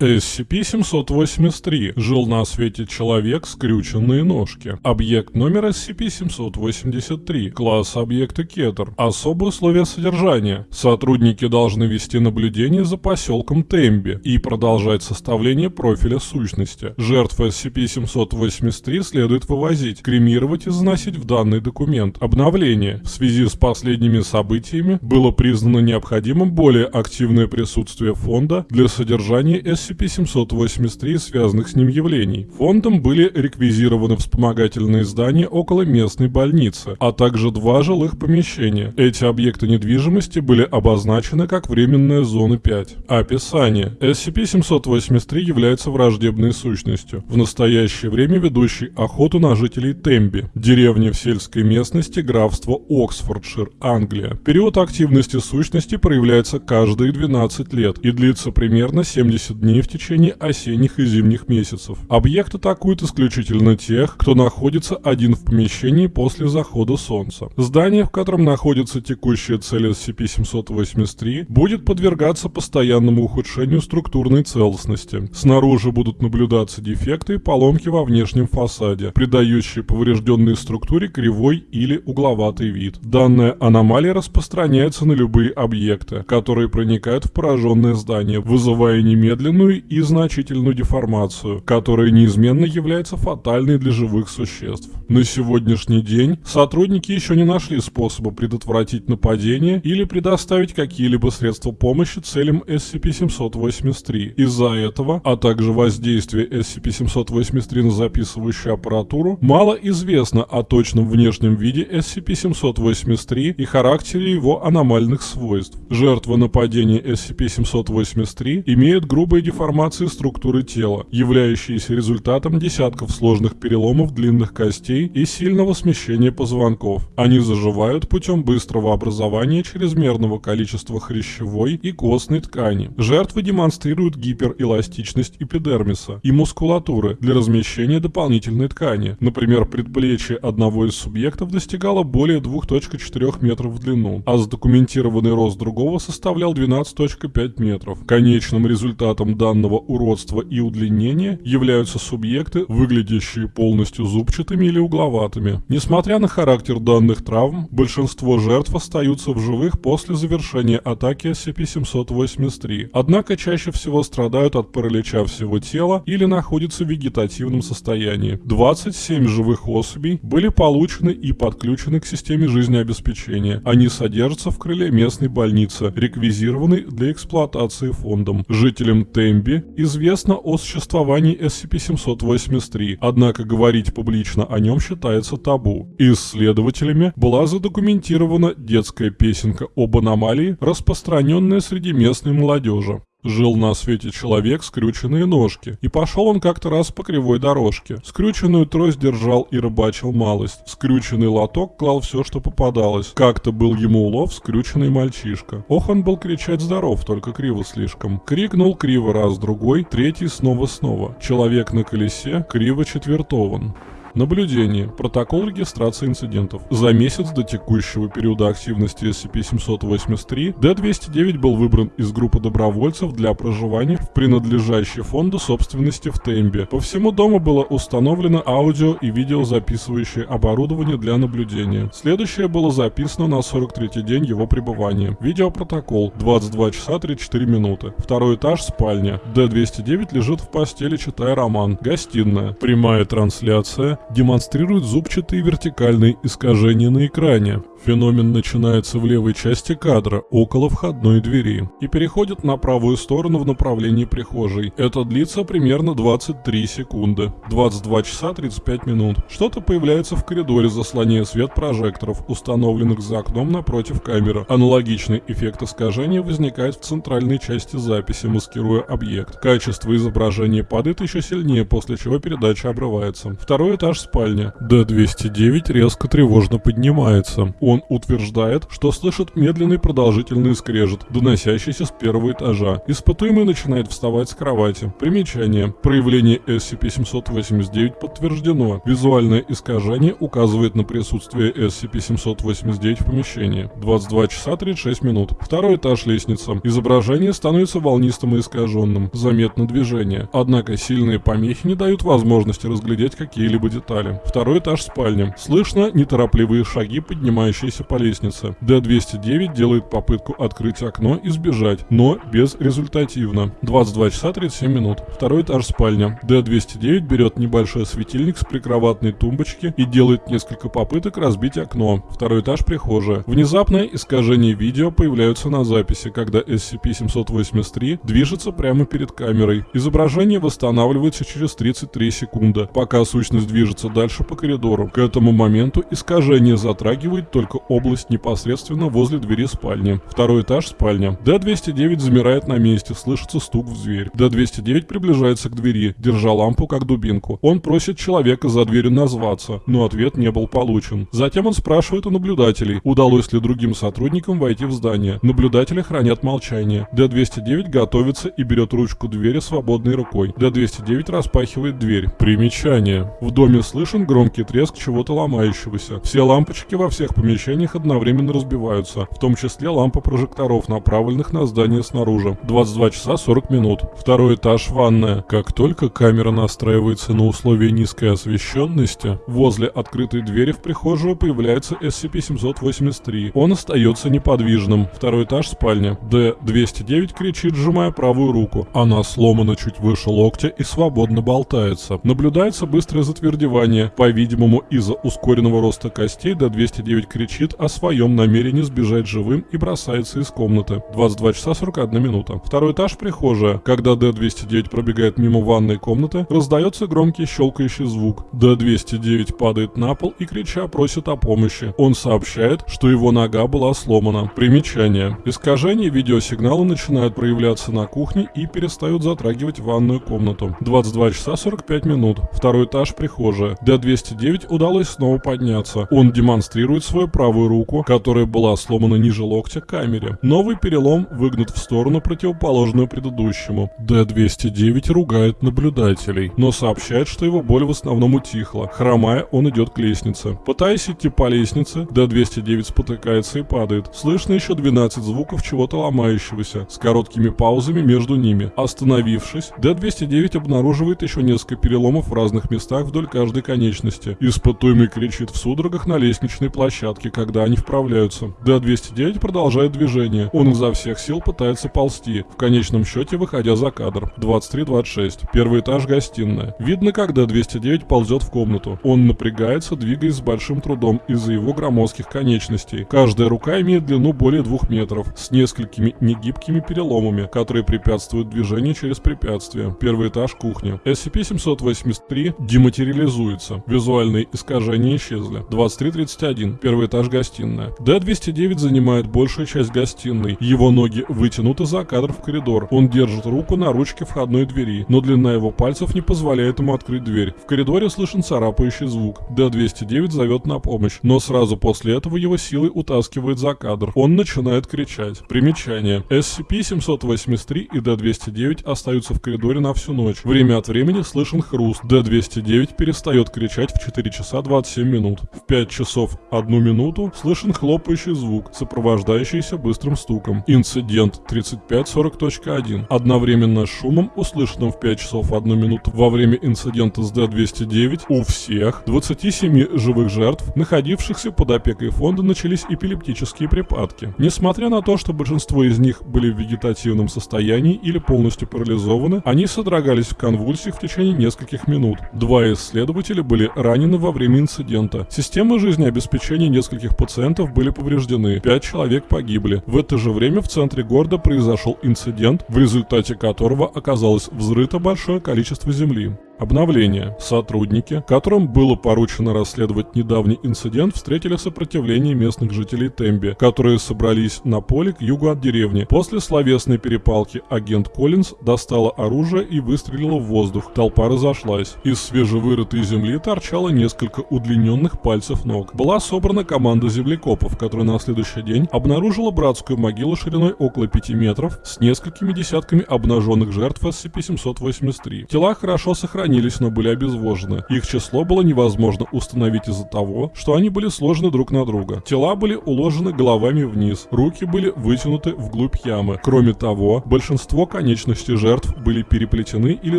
SCP-783. Жил на свете человек, скрюченные ножки. Объект номер SCP-783. Класс объекта Кетер. Особые условия содержания. Сотрудники должны вести наблюдение за поселком Темби и продолжать составление профиля сущности. Жертв SCP-783 следует вывозить, кремировать и заносить в данный документ. Обновление. В связи с последними событиями было признано необходимым более активное присутствие фонда для содержания SCP-783 и связанных с ним явлений. Фондом были реквизированы вспомогательные здания около местной больницы, а также два жилых помещения. Эти объекты недвижимости были обозначены как временная зона 5. Описание. SCP-783 является враждебной сущностью, в настоящее время ведущей охоту на жителей Темби, деревни в сельской местности графства Оксфордшир, Англия. Период активности сущности проявляется каждые 12 лет и длится примерно 70 дней в течение осенних и зимних месяцев. Объект атакует исключительно тех, кто находится один в помещении после захода солнца. Здание, в котором находится текущая цель SCP-783, будет подвергаться постоянному ухудшению структурной целостности. Снаружи будут наблюдаться дефекты и поломки во внешнем фасаде, придающие поврежденной структуре кривой или угловатый вид. Данная аномалия распространяется на любые объекты, которые проникают в пораженное здание, вызывая немедленную и значительную деформацию, которая неизменно является фатальной для живых существ. На сегодняшний день сотрудники еще не нашли способа предотвратить нападение или предоставить какие-либо средства помощи целям SCP-783. Из-за этого, а также воздействия SCP-783 на записывающую аппаратуру, мало известно о точном внешнем виде SCP-783 и характере его аномальных свойств. Жертвы нападения SCP-783 имеют грубые деформации структуры тела, являющиеся результатом десятков сложных переломов длинных костей и сильного смещения позвонков. Они заживают путем быстрого образования чрезмерного количества хрящевой и костной ткани. Жертвы демонстрируют гиперэластичность эпидермиса и мускулатуры для размещения дополнительной ткани. Например, предплечье одного из субъектов достигало более 2.4 метров в длину, а задокументированный рост другого составлял 12.5 метров. Конечным результатом данного уродства и удлинения являются субъекты, выглядящие полностью зубчатыми или угловатыми. Несмотря на характер данных травм, большинство жертв остаются в живых после завершения атаки SCP-783, однако чаще всего страдают от паралича всего тела или находятся в вегетативном состоянии. 27 живых особей были получены и подключены к системе жизнеобеспечения. Они содержатся в крыле местной больницы, реквизированной для эксплуатации фондом. Жителям Темби известно о существовании SCP-783, однако говорить публично о нем считается табу. Исследователями была задокументирована детская песенка об аномалии, распространенная среди местной молодежи. Жил на свете человек, скрюченные ножки, и пошел он как-то раз по кривой дорожке. Скрюченную трость держал и рыбачил малость. Скрюченный лоток клал все, что попадалось. Как-то был ему улов скрюченный мальчишка. Ох, он был кричать здоров, только криво слишком. Крикнул криво раз-другой, третий снова-снова. Человек на колесе криво четвертован. Наблюдение. Протокол регистрации инцидентов. За месяц до текущего периода активности SCP-783 D-209 был выбран из группы добровольцев для проживания в принадлежащей фонду собственности в Тембе. По всему дому было установлено аудио и видеозаписывающее оборудование для наблюдения. Следующее было записано на 43-й день его пребывания. Видеопротокол. 22 часа 34 минуты. Второй этаж спальня. D-209 лежит в постели, читая роман. Гостиная. Прямая трансляция демонстрирует зубчатые вертикальные искажения на экране. Феномен начинается в левой части кадра, около входной двери, и переходит на правую сторону в направлении прихожей. Это длится примерно 23 секунды. 22 часа 35 минут. Что-то появляется в коридоре, заслоняя свет прожекторов, установленных за окном напротив камеры. Аналогичный эффект искажения возникает в центральной части записи, маскируя объект. Качество изображения падает еще сильнее, после чего передача обрывается. Второй этаж спальня. Д-209 резко тревожно поднимается. Он утверждает, что слышит медленный продолжительный скрежет, доносящийся с первого этажа. Испытуемый начинает вставать с кровати. Примечание. Проявление SCP-789 подтверждено. Визуальное искажение указывает на присутствие SCP-789 в помещении. 22 часа 36 минут. Второй этаж лестница. Изображение становится волнистым и искаженным. Заметно движение. Однако сильные помехи не дают возможности разглядеть какие-либо детали. Второй этаж спальни. Слышно неторопливые шаги, поднимающиеся по лестнице. Д-209 делает попытку открыть окно и сбежать, но безрезультативно. 22 часа 37 минут. Второй этаж спальня. Д-209 берет небольшой светильник с прикроватной тумбочки и делает несколько попыток разбить окно. Второй этаж прихожая. Внезапное искажение видео появляются на записи, когда SCP-783 движется прямо перед камерой. Изображение восстанавливается через 33 секунды, пока сущность движется дальше по коридору. К этому моменту искажение затрагивает только область непосредственно возле двери спальни. Второй этаж спальня. Д-209 замирает на месте, слышится стук в дверь. Д-209 приближается к двери, держа лампу как дубинку. Он просит человека за дверью назваться, но ответ не был получен. Затем он спрашивает у наблюдателей, удалось ли другим сотрудникам войти в здание. Наблюдатели хранят молчание. Д-209 готовится и берет ручку двери свободной рукой. Д-209 распахивает дверь. Примечание. В доме слышен громкий треск чего-то ломающегося. Все лампочки во всех помещениях одновременно разбиваются, в том числе лампа прожекторов, направленных на здание снаружи. 22 часа 40 минут. Второй этаж ванная. Как только камера настраивается на условия низкой освещенности, возле открытой двери в прихожую появляется SCP-783. Он остается неподвижным. Второй этаж спальня. Д-209 кричит, сжимая правую руку. Она сломана чуть выше локтя и свободно болтается. Наблюдается быстрое затвердевание. По-видимому, из-за ускоренного роста костей Д-209 кричит о своем намерении сбежать живым и бросается из комнаты. 22 часа 41 минута. Второй этаж прихожая. Когда Д-209 пробегает мимо ванной комнаты, раздается громкий щелкающий звук. Д-209 падает на пол и крича просит о помощи. Он сообщает, что его нога была сломана. Примечание. Искажения видеосигнала начинают проявляться на кухне и перестают затрагивать ванную комнату. 22 часа 45 минут. Второй этаж прихожая. Д-209 удалось снова подняться. Он демонстрирует свою правую руку, которая была сломана ниже локтя камере. Новый перелом выгнут в сторону, противоположную предыдущему. Д-209 ругает наблюдателей, но сообщает, что его боль в основном утихла. Хромая, он идет к лестнице. Пытаясь идти по лестнице, Д-209 спотыкается и падает. Слышно еще 12 звуков чего-то ломающегося, с короткими паузами между ними. Остановившись, Д-209 обнаруживает еще несколько переломов в разных местах вдоль каждой конечности. Испытуемый кричит в судорогах на лестничной площадке, когда они вправляются. Д-209 продолжает движение. Он изо всех сил пытается ползти, в конечном счете выходя за кадр. 23-26. Первый этаж гостиная. Видно, как Д-209 ползет в комнату. Он напрягается, двигаясь с большим трудом из-за его громоздких конечностей. Каждая рука имеет длину более двух метров, с несколькими негибкими переломами, которые препятствуют движению через препятствия. Первый этаж кухня. SCP-783 дематериализуется. Визуальные искажения исчезли. 23.31. Первый этаж гостиная. Д-209 занимает большую часть гостиной. Его ноги вытянуты за кадр в коридор. Он держит руку на ручке входной двери, но длина его пальцев не позволяет ему открыть дверь. В коридоре слышен царапающий звук. Д-209 зовет на помощь, но сразу после этого его силой утаскивает за кадр. Он начинает кричать. Примечание. SCP-783 и Д-209 остаются в коридоре на всю ночь. Время от времени слышен хруст. Д-209 перестает кричать в 4 часа 27 минут. В 5 часов 1 минуту слышен хлопающий звук, сопровождающийся быстрым стуком. Инцидент 3540.1. Одновременно с шумом, услышанным в 5 часов 1 минуту во время инцидента с Д-209, у всех 27 живых жертв, находившихся под опекой фонда, начались эпилептические припадки. Несмотря на то, что большинство из них были в вегетативном состоянии или полностью парализованы, они содрогались в конвульсиях в течение нескольких минут. Два исследователя были ранены во время инцидента. Системы жизнеобеспечения нескольких пациентов были повреждены, пять человек погибли. В это же время в центре города произошел инцидент, в результате которого оказалось взрыто большое количество земли. Обновление. Сотрудники, которым было поручено расследовать недавний инцидент, встретили сопротивление местных жителей Темби, которые собрались на поле к югу от деревни. После словесной перепалки агент Коллинз достала оружие и выстрелила в воздух. Толпа разошлась. Из свежевырытой земли торчало несколько удлиненных пальцев ног. Была собрана команда землекопов, которая на следующий день обнаружила братскую могилу шириной около 5 метров с несколькими десятками обнаженных жертв SCP-783. Тела хорошо сохранились, но были обезвожены. Их число было невозможно установить из-за того, что они были сложены друг на друга. Тела были уложены головами вниз, руки были вытянуты вглубь ямы. Кроме того, большинство конечностей жертв были переплетены или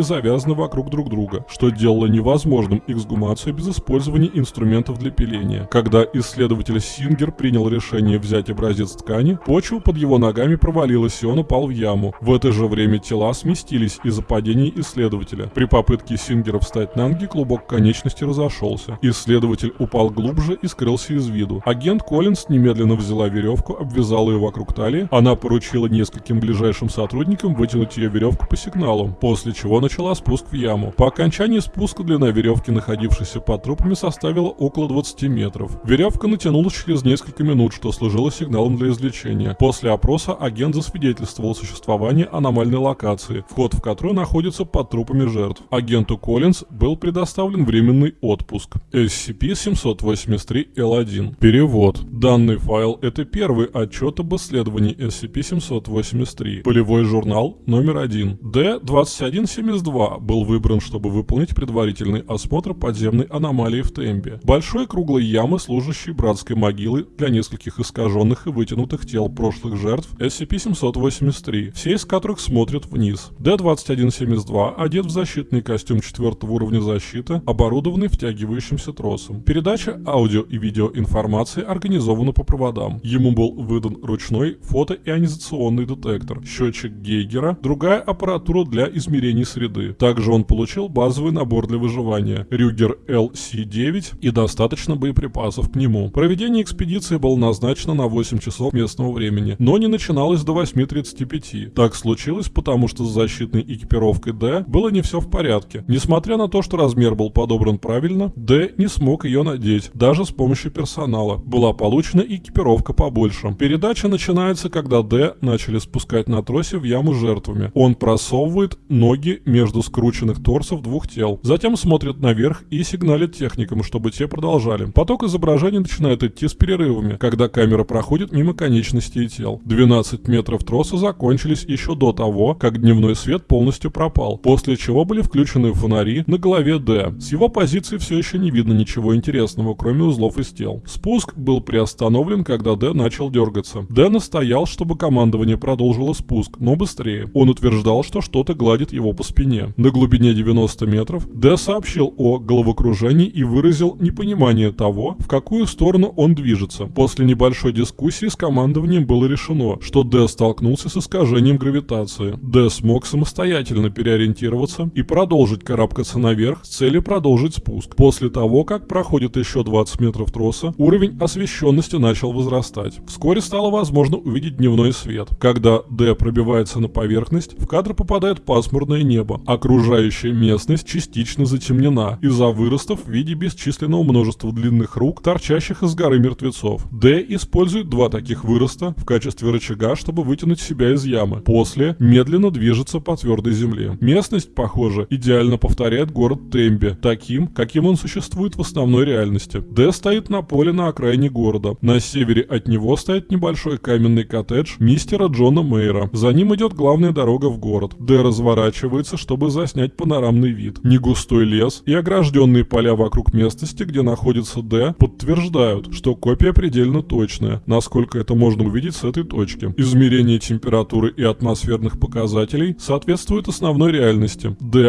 завязаны вокруг друг друга, что делало невозможным эксгумацию без использования инструментов для пиления. Когда исследователь Сингер принял решение взять образец ткани, почва под его ногами провалилась и он упал в яму. В это же время тела сместились из-за падения исследователя. При попытке Сингера встать на ноги клубок конечности разошелся. Исследователь упал глубже и скрылся из виду. Агент Коллинз немедленно взяла веревку, обвязала ее вокруг талии. Она поручила нескольким ближайшим сотрудникам вытянуть ее веревку по сигналу, после чего начала спуск в яму. По окончании спуска длина веревки, находившейся под трупами, составила около 20 метров. Веревка натянулась через несколько минут, что служило сигналом для извлечения. После опроса агент засвидетельствовал существование аномальной локации, вход в которую находится под трупами жертв. Агенту Коллинз был предоставлен временный отпуск. SCP-783-L1. Перевод. Данный файл – это первый отчет об исследовании SCP-783. Полевой журнал номер один. D-2172 был выбран, чтобы выполнить предварительный осмотр подземной аномалии в Тембе. Большой круглой ямы, служащей братской могилы для нескольких искаженных и вытянутых тел прошлых жертв SCP-783, все из которых смотрят вниз. D-2172 одет в защитный костюм четвертого уровня защиты, оборудованный втягивающимся тросом. Передача аудио и видеоинформации организована по проводам. Ему был выдан ручной фотоионизационный детектор, счетчик Гейгера, другая аппаратура для измерений среды. Также он получил базовый набор для выживания Рюгер LC-9 и достаточно боеприпасов к нему. Проведение экспедиции было назначено на 8 часов местного времени, но не начиналось до 8.35. Так случилось, потому что с защитной экипировкой D было не все в порядке. Несмотря на то, что размер был подобран правильно, D не смог ее надеть, даже с помощью персонала. Была получена экипировка побольше. Передача начинается, когда D начали спускать на тросе в яму жертвами. Он просовывает ноги между скрученных торсов двух тел. Затем смотрит наверх и сигналит техникам, чтобы те продолжали. Поток изображений начинает идти с перерывами, когда камера проходит мимо конечностей тел. 12 метров троса закончились еще до того, как дневной свет полностью пропал, после чего были включены фонари на голове Д. С его позиции все еще не видно ничего интересного, кроме узлов из тел. Спуск был приостановлен, когда Д начал дергаться. Д настоял, чтобы командование продолжило спуск, но быстрее. Он утверждал, что что-то гладит его по спине. На глубине 90 метров Д сообщил о головокружении и выразил непонимание того, в какую сторону он движется. После небольшой дискуссии с командованием было решено, что Д столкнулся с искажением гравитации. Д смог самостоятельно переориентироваться и продолжить карабкаться наверх с целью продолжить спуск. После того, как проходит еще 20 метров троса, уровень освещенности начал возрастать. Вскоре стало возможно увидеть дневной свет. Когда Д пробивается на поверхность, в кадр попадает пасмурное небо. Окружающая местность частично затемнена из-за выростов в виде бесчисленного множества длинных рук, торчащих из горы мертвецов. Д использует два таких выроста в качестве рычага, чтобы вытянуть себя из ямы. После медленно движется по твердой земле. Местность, похоже, идеально повторяет город Темби, таким, каким он существует в основной реальности. Д стоит на поле на окраине города. На севере от него стоит небольшой каменный коттедж мистера Джона Мейера. За ним идет главная дорога в город. Д разворачивается, чтобы заснять панорамный вид. Негустой лес и огражденные поля вокруг местности, где находится Д, подтверждают, что копия предельно точная, насколько это можно увидеть с этой точки. Измерение температуры и атмосферных показателей соответствует основной реальности. Д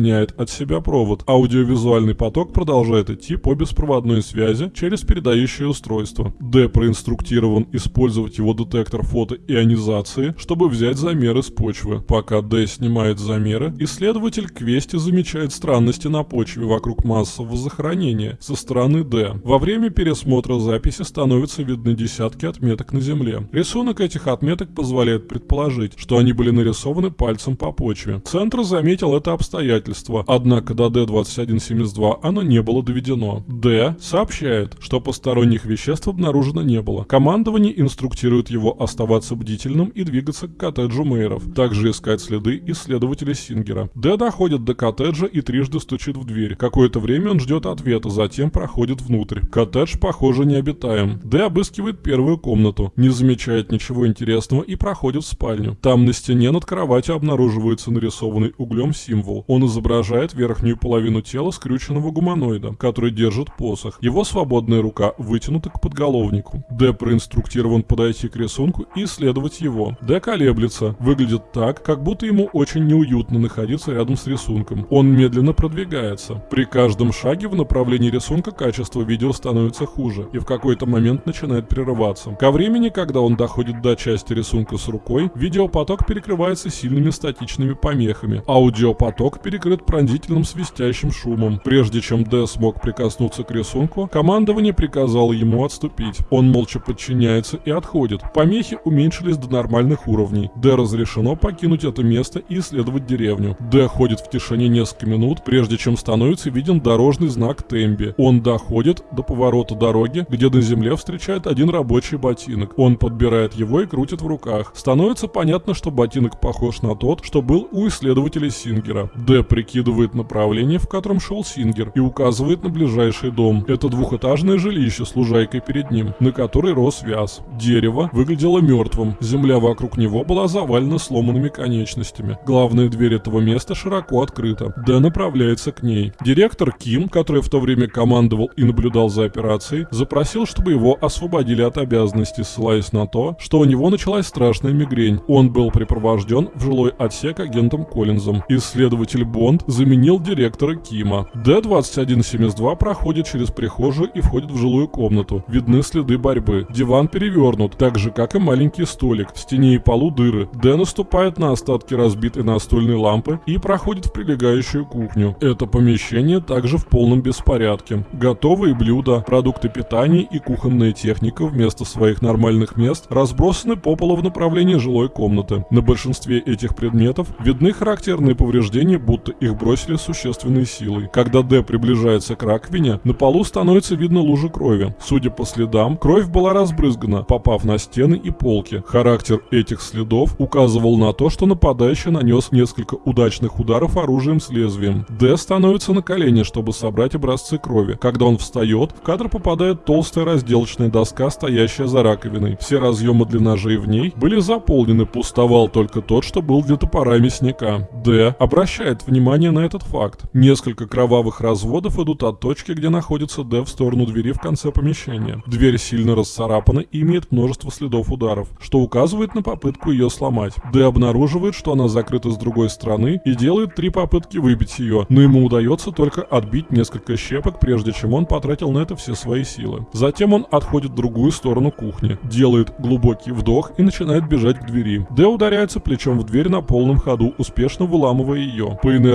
отсоединяет от себя провод. Аудиовизуальный поток продолжает идти по беспроводной связи через передающее устройство. Д проинструктирован использовать его детектор фотоионизации, чтобы взять замеры с почвы. Пока Д снимает замеры, исследователь Квести замечает странности на почве вокруг массового захоронения со стороны Д. Во время пересмотра записи становятся видны десятки отметок на Земле. Рисунок этих отметок позволяет предположить, что они были нарисованы пальцем по почве. Центр заметил это обстоятельство вмешательства, однако до D2172 оно не было доведено. Д сообщает, что посторонних веществ обнаружено не было. Командование инструктирует его оставаться бдительным и двигаться к коттеджу Мейеров, также искать следы исследователя Сингера. Д доходит до коттеджа и трижды стучит в дверь. Какое-то время он ждет ответа, затем проходит внутрь. Коттедж, похоже, необитаем. Д обыскивает первую комнату, не замечает ничего интересного и проходит в спальню. Там на стене над кроватью обнаруживается нарисованный углем символ. Он изображает верхнюю половину тела скрюченного гуманоида, который держит посох. Его свободная рука вытянута к подголовнику. Д проинструктирован подойти к рисунку и исследовать его. Д колеблется, выглядит так, как будто ему очень неуютно находиться рядом с рисунком. Он медленно продвигается. При каждом шаге в направлении рисунка качество видео становится хуже и в какой-то момент начинает прерываться. Ко времени, когда он доходит до части рисунка с рукой, видеопоток перекрывается сильными статичными помехами. Аудиопоток перекрыт пронзительным свистящим шумом. Прежде чем Д смог прикоснуться к рисунку, командование приказало ему отступить. Он молча подчиняется и отходит. Помехи уменьшились до нормальных уровней. Д разрешено покинуть это место и исследовать деревню. Д ходит в тишине несколько минут, прежде чем становится виден дорожный знак Темби. Он доходит до поворота дороги, где на земле встречает один рабочий ботинок. Он подбирает его и крутит в руках. Становится понятно, что ботинок похож на тот, что был у исследователя Сингера. Д прикидывает направление, в котором шел Сингер, и указывает на ближайший дом. Это двухэтажное жилище с лужайкой перед ним, на которой рос вяз. Дерево выглядело мертвым, земля вокруг него была завалена сломанными конечностями. Главная дверь этого места широко открыта. Д направляется к ней. Директор Ким, который в то время командовал и наблюдал за операцией, запросил, чтобы его освободили от обязанностей, ссылаясь на то, что у него началась страшная мигрень. Он был припровожден в жилой отсек агентом Коллинзом. Исследователь Бонд заменил директора Кима. Д-2172 проходит через прихожую и входит в жилую комнату. Видны следы борьбы. Диван перевернут, так же как и маленький столик. В стене и полу дыры. Д наступает на остатки разбитой настольной лампы и проходит в прилегающую кухню. Это помещение также в полном беспорядке. Готовые блюда, продукты питания и кухонная техника вместо своих нормальных мест разбросаны по полу в направлении жилой комнаты. На большинстве этих предметов видны характерные повреждения, будто их бросили существенной силой. Когда Д приближается к раковине, на полу становится видно лужа крови. Судя по следам, кровь была разбрызгана, попав на стены и полки. Характер этих следов указывал на то, что нападающий нанес несколько удачных ударов оружием с лезвием. Д становится на колени, чтобы собрать образцы крови. Когда он встает, в кадр попадает толстая разделочная доска, стоящая за раковиной. Все разъемы для ножей в ней были заполнены, пустовал только тот, что был для топора мясника. Д обращает внимание на этот факт. Несколько кровавых разводов идут от точки, где находится Д в сторону двери в конце помещения. Дверь сильно расцарапана и имеет множество следов ударов, что указывает на попытку ее сломать. Д обнаруживает, что она закрыта с другой стороны и делает три попытки выбить ее, но ему удается только отбить несколько щепок, прежде чем он потратил на это все свои силы. Затем он отходит в другую сторону кухни, делает глубокий вдох и начинает бежать к двери. Д ударяется плечом в дверь на полном ходу, успешно выламывая ее. По инерции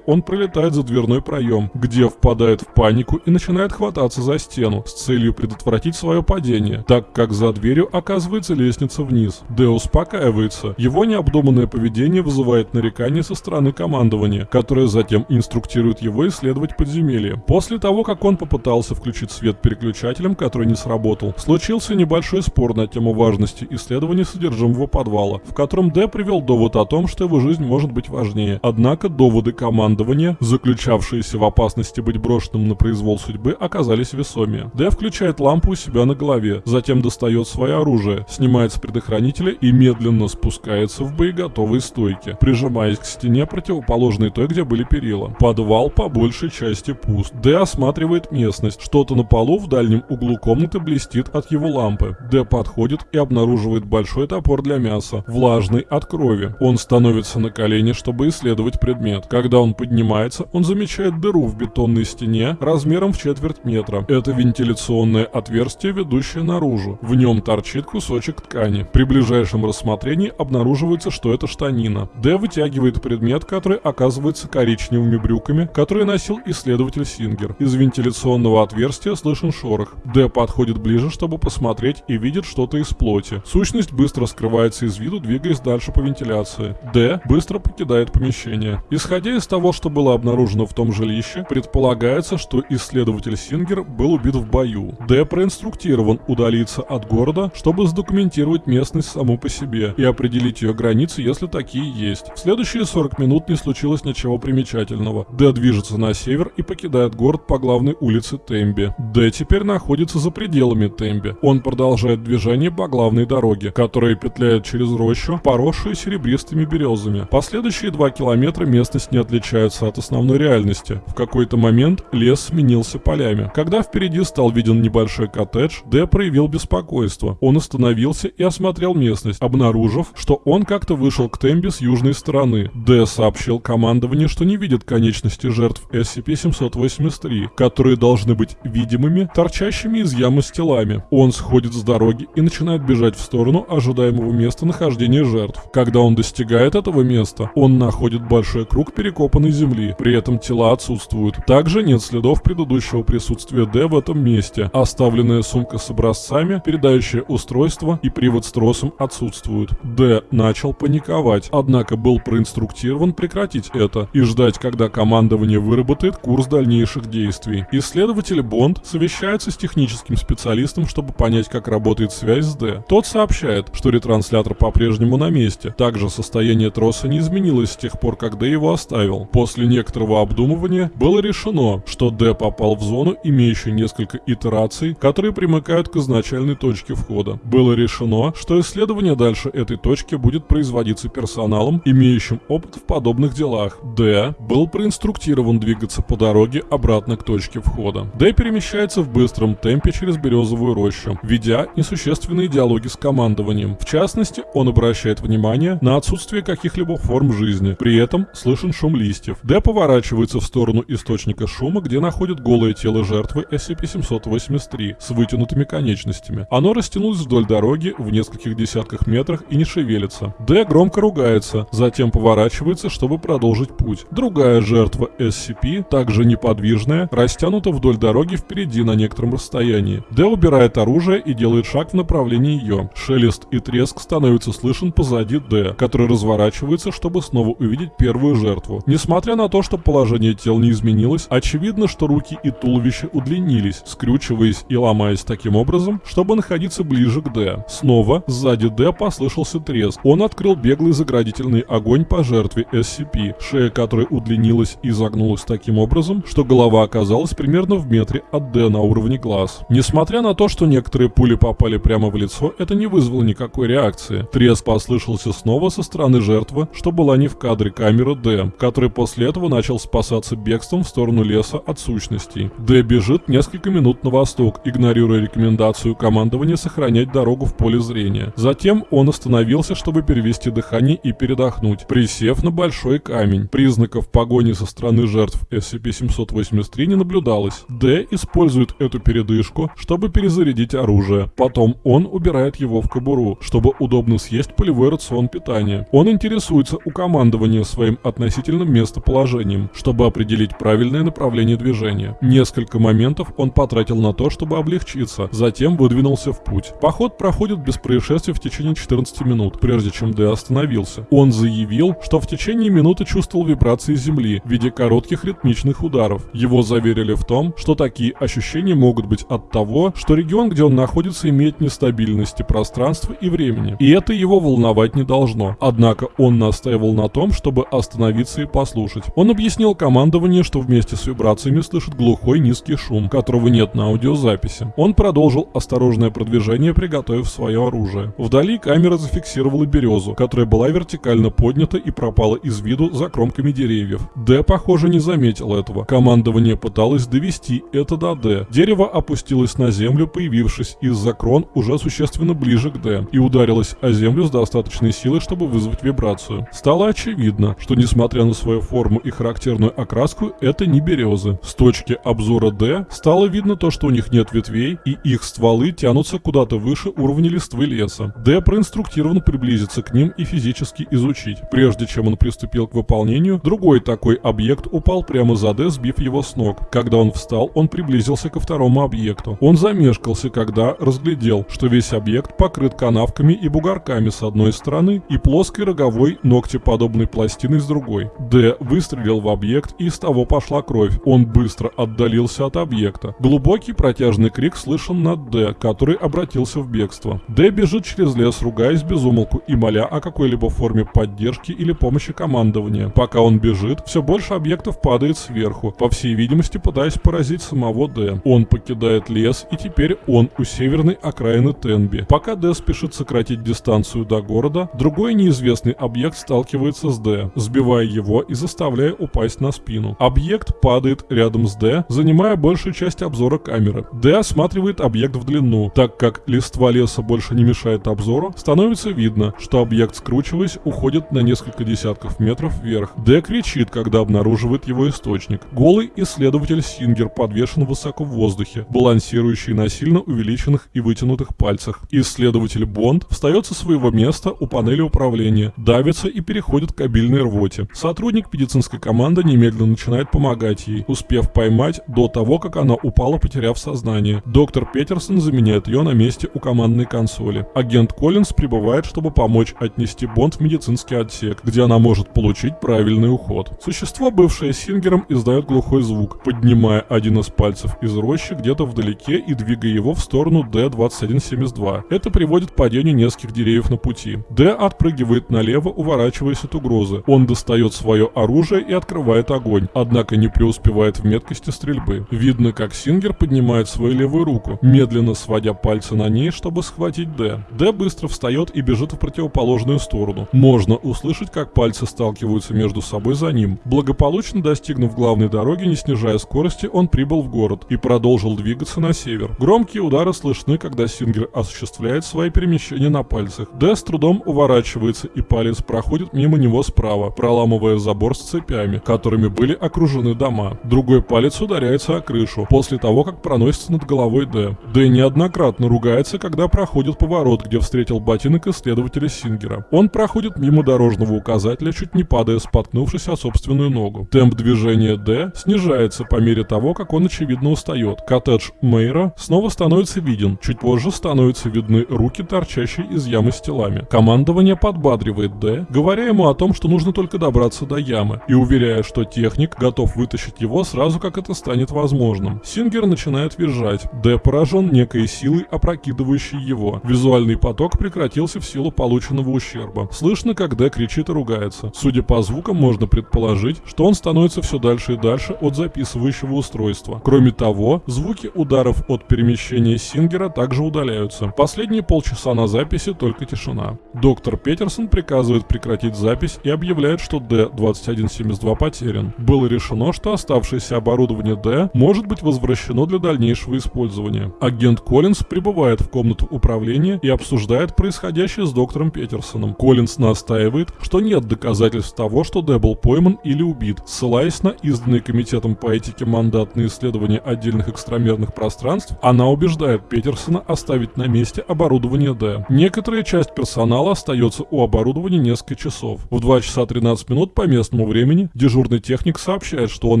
он пролетает за дверной проем, где впадает в панику и начинает хвататься за стену с целью предотвратить свое падение, так как за дверью оказывается лестница вниз. Д успокаивается. Его необдуманное поведение вызывает нарекания со стороны командования, которое затем инструктирует его исследовать подземелье. После того, как он попытался включить свет переключателем, который не сработал, случился небольшой спор на тему важности исследования содержимого подвала, в котором Д привел довод о том, что его жизнь может быть важнее. Однако доводы командования, заключавшиеся в опасности быть брошенным на произвол судьбы, оказались весомее. Д включает лампу у себя на голове, затем достает свое оружие, снимает с предохранителя и медленно спускается в боеготовые стойки, прижимаясь к стене противоположной той, где были перила. Подвал по большей части пуст. Д осматривает местность. Что-то на полу в дальнем углу комнаты блестит от его лампы. Д подходит и обнаруживает большой топор для мяса, влажный от крови. Он становится на колени, чтобы исследовать предмет. Когда он поднимается, он замечает дыру в бетонной стене размером в четверть метра. Это вентиляционное отверстие, ведущее наружу. В нем торчит кусочек ткани. При ближайшем рассмотрении обнаруживается, что это штанина. Д вытягивает предмет, который оказывается коричневыми брюками, которые носил исследователь Сингер. Из вентиляционного отверстия слышен шорох. Д подходит ближе, чтобы посмотреть и видит что-то из плоти. Сущность быстро скрывается из виду, двигаясь дальше по вентиляции. Д быстро покидает помещение. Исходя Исходя из того, что было обнаружено в том жилище, предполагается, что исследователь Сингер был убит в бою. Д проинструктирован удалиться от города, чтобы задокументировать местность саму по себе и определить ее границы, если такие есть. В следующие 40 минут не случилось ничего примечательного. Д движется на север и покидает город по главной улице Темби. Д теперь находится за пределами Темби. Он продолжает движение по главной дороге, которая петляет через рощу, поросшую серебристыми березами. Последующие два километра местность не отличается от основной реальности. В какой-то момент лес сменился полями. Когда впереди стал виден небольшой коттедж, Д проявил беспокойство. Он остановился и осмотрел местность, обнаружив, что он как-то вышел к Темби с южной стороны. Д сообщил командованию, что не видит конечности жертв SCP-783, которые должны быть видимыми, торчащими из ямы с телами. Он сходит с дороги и начинает бежать в сторону ожидаемого места нахождения жертв. Когда он достигает этого места, он находит большой круг перекопанной земли, при этом тела отсутствуют. Также нет следов предыдущего присутствия Д в этом месте. Оставленная сумка с образцами, передающее устройство и привод с тросом отсутствуют. Д начал паниковать, однако был проинструктирован прекратить это и ждать, когда командование выработает курс дальнейших действий. Исследователь Бонд совещается с техническим специалистом, чтобы понять, как работает связь с Д. Тот сообщает, что ретранслятор по-прежнему на месте. Также состояние троса не изменилось с тех пор, как Д его оставил. После некоторого обдумывания было решено, что Д попал в зону, имеющую несколько итераций, которые примыкают к изначальной точке входа. Было решено, что исследование дальше этой точки будет производиться персоналом, имеющим опыт в подобных делах. Д был проинструктирован двигаться по дороге обратно к точке входа. Д перемещается в быстром темпе через березовую рощу, ведя несущественные диалоги с командованием. В частности, он обращает внимание на отсутствие каких-либо форм жизни. При этом слышен шум листьев. Д поворачивается в сторону источника шума, где находит голое тело жертвы SCP-783 с вытянутыми конечностями. Оно растянулось вдоль дороги в нескольких десятках метрах и не шевелится. Д громко ругается, затем поворачивается, чтобы продолжить путь. Другая жертва SCP, также неподвижная, растянута вдоль дороги впереди на некотором расстоянии. Д убирает оружие и делает шаг в направлении ее. Шелест и треск становятся слышен позади Д, который разворачивается, чтобы снова увидеть первую жертву. Несмотря на то, что положение тел не изменилось, очевидно, что руки и туловище удлинились, скрючиваясь и ломаясь таким образом, чтобы находиться ближе к Д. Снова сзади Д послышался треск. Он открыл беглый заградительный огонь по жертве SCP, шея которой удлинилась и загнулась таким образом, что голова оказалась примерно в метре от Д на уровне глаз. Несмотря на то, что некоторые пули попали прямо в лицо, это не вызвало никакой реакции. Треск послышался снова со стороны жертвы, что была не в кадре камеры Д, который после этого начал спасаться бегством в сторону леса от сущностей. Д бежит несколько минут на восток, игнорируя рекомендацию командования сохранять дорогу в поле зрения. Затем он остановился, чтобы перевести дыхание и передохнуть, присев на большой камень. Признаков погони со стороны жертв SCP-783 не наблюдалось. Д использует эту передышку, чтобы перезарядить оружие. Потом он убирает его в кобуру, чтобы удобно съесть полевой рацион питания. Он интересуется у командования своим относительным местоположением, чтобы определить правильное направление движения. Несколько моментов он потратил на то, чтобы облегчиться, затем выдвинулся в путь. Поход проходит без происшествий в течение 14 минут, прежде чем Д остановился. Он заявил, что в течение минуты чувствовал вибрации земли в виде коротких ритмичных ударов. Его заверили в том, что такие ощущения могут быть от того, что регион, где он находится, имеет нестабильности пространства и времени. И это его волновать не должно. Однако он настаивал на том, чтобы остановиться и послушать. Он объяснил командованию, что вместе с вибрациями слышит глухой низкий шум, которого нет на аудиозаписи. Он продолжил осторожное продвижение, приготовив свое оружие. Вдали камера зафиксировала березу, которая была вертикально поднята и пропала из виду за кромками деревьев. Д, похоже, не заметил этого. Командование пыталось довести это до Д. Дерево опустилось на землю, появившись из-за крон уже существенно ближе к Д, и ударилось о землю с достаточной силой, чтобы вызвать вибрацию. Стало очевидно, что несмотря на свою форму и характерную окраску, это не березы. С точки обзора Д стало видно то, что у них нет ветвей, и их стволы тянутся куда-то выше уровня листвы леса. Д проинструктирован приблизиться к ним и физически изучить. Прежде чем он приступил к выполнению, другой такой объект упал прямо за Д, сбив его с ног. Когда он встал, он приблизился ко второму объекту. Он замешкался, когда разглядел, что весь объект покрыт канавками и бугорками с одной стороны и плоской роговой ногтеподобной пластиной с другой. Рукой. Д выстрелил в объект и из того пошла кровь. Он быстро отдалился от объекта. Глубокий протяжный крик слышен над Д, который обратился в бегство. Д бежит через лес, ругаясь безумолку и моля о какой-либо форме поддержки или помощи командования. Пока он бежит, все больше объектов падает сверху, по всей видимости пытаясь поразить самого Д. Он покидает лес и теперь он у северной окраины Тенби. Пока Д спешит сократить дистанцию до города, другой неизвестный объект сталкивается с Д, сбивая его и заставляя упасть на спину. Объект падает рядом с Д, занимая большую часть обзора камеры. Д осматривает объект в длину. Так как листва леса больше не мешает обзору, становится видно, что объект, скручиваясь, уходит на несколько десятков метров вверх. Д кричит, когда обнаруживает его источник. Голый исследователь Сингер подвешен высоко в воздухе, балансирующий на сильно увеличенных и вытянутых пальцах. Исследователь Бонд встает со своего места у панели управления, давится и переходит к обильной рвоте. Сотрудник медицинской команды немедленно начинает помогать ей, успев поймать до того, как она упала, потеряв сознание. Доктор Петерсон заменяет ее на месте у командной консоли. Агент Коллинз прибывает, чтобы помочь отнести Бонд в медицинский отсек, где она может получить правильный уход. Существо, бывшее Сингером, издает глухой звук, поднимая один из пальцев из рощи где-то вдалеке и двигая его в сторону D-2172. Это приводит к падению нескольких деревьев на пути. Д отпрыгивает налево, уворачиваясь от угрозы. Он достает свое оружие и открывает огонь, однако не преуспевает в меткости стрельбы. Видно, как Сингер поднимает свою левую руку, медленно сводя пальцы на ней, чтобы схватить Д. Д быстро встает и бежит в противоположную сторону. Можно услышать, как пальцы сталкиваются между собой за ним. Благополучно достигнув главной дороги, не снижая скорости, он прибыл в город и продолжил двигаться на север. Громкие удары слышны, когда Сингер осуществляет свои перемещения на пальцах. Д с трудом уворачивается и палец проходит мимо него справа, проламывая забор с цепями, которыми были окружены дома. Другой палец ударяется о крышу. После того, как проносится над головой Д. Д неоднократно ругается, когда проходит поворот, где встретил ботинок исследователя Сингера. Он проходит мимо дорожного указателя, чуть не падая, споткнувшись о собственную ногу. Темп движения Д снижается по мере того, как он очевидно устает. Коттедж Мейра снова становится виден, чуть позже становятся видны руки, торчащие из ямы с телами. Командование подбадривает Д, говоря ему о том, что нужно только добраться до ямы, и уверяя, что техник готов вытащить его сразу, как это станет возможным. Сингер начинает визжать. Д поражен некой силой, опрокидывающей его. Визуальный поток прекратился в силу полученного ущерба. Слышно, как Д кричит и ругается. Судя по звукам, можно предположить, что он становится все дальше и дальше от записывающего устройства. Кроме того, звуки ударов от перемещения Сингера также удаляются. Последние полчаса на записи только тишина. Доктор Петерсон приказывает прекратить запись и объявляет, что D-2172 потерян. Было решено, что оставшееся оборудование D может быть возвращено для дальнейшего использования. Агент Коллинз прибывает в комнату управления и обсуждает происходящее с доктором Петерсоном. Коллинз настаивает, что нет доказательств того, что Д был пойман или убит, ссылаясь на изданные комитетом по этике мандат на исследование отдельных экстрамерных пространств, она убеждает Петерсона оставить на месте оборудование Д. Некоторая часть персонала остается у оборудования несколько часов. В 2 часа 13 минут по местному времени дежурный техник сообщает, что он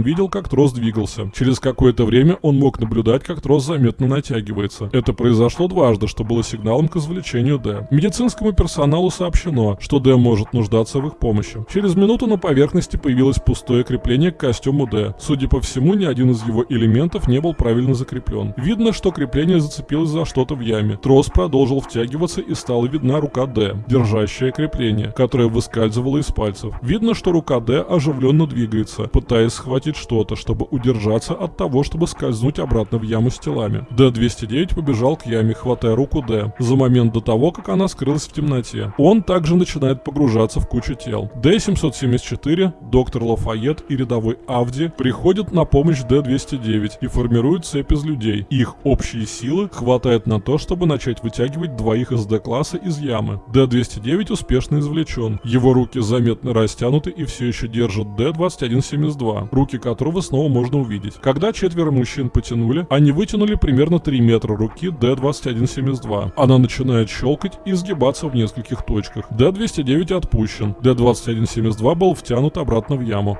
видел, как трос двигался. Через какое-то время он мог наблюдать, как трос заметно натягивается. Это произошло дважды, что было сигналом к извлечению Д. Медицинскому персоналу сообщено, что Д может нуждаться в их помощи. Через минуту на поверхности появилось пустое крепление к костюму Д. Судя по всему, ни один из его элементов не был правильно закреплен. Видно, что крепление зацепилось за что-то в яме. Трос продолжил втягиваться и стала видна рука Д, держащая крепление, которое выскальзывало из пальцев. Видно, что рука Д оживленно двигается, пытаясь схватить что-то, чтобы удержаться от того, чтобы скользнуть обратно в яму с телами. Д-209 побежал к яме, хватая руку Д, за момент до того, как она скрылась в темноте. Он также начинает погружаться в кучу тел. Д-774, доктор Лафайет и рядовой Авди приходят на помощь Д-209 и формируют цепь из людей. Их общие силы хватает на то, чтобы начать вытягивать двоих из Д-класса из ямы. Д-209 успешно извлечен. Его руки заметно растянуты и все еще держат Д-2172, руки которого снова можно увидеть. Когда четверо мужчин потянули, они вытянули примерно 3 метра руки Д-2172. Она начинает щелкать и сгибаться в нескольких точках. Д-209 отпущен. Д-2172 был втянут обратно в яму.